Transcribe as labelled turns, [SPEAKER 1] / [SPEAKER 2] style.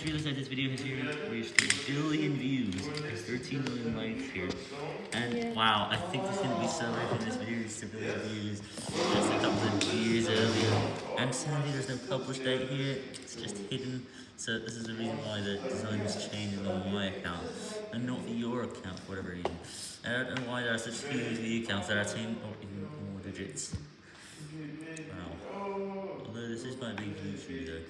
[SPEAKER 1] just realized that this video has reached a billion views. There's 13 million likes here. And wow, I think this is going to be celebrating this video reached a billion views just a couple of years earlier. And sadly, there's no published date here. It's just hidden. So this is the reason why the design was changed on my account and not your account for whatever reason. And I don't know why there are such huge view counts that are 10 or even more digits. Wow. Although this is my big YouTube though.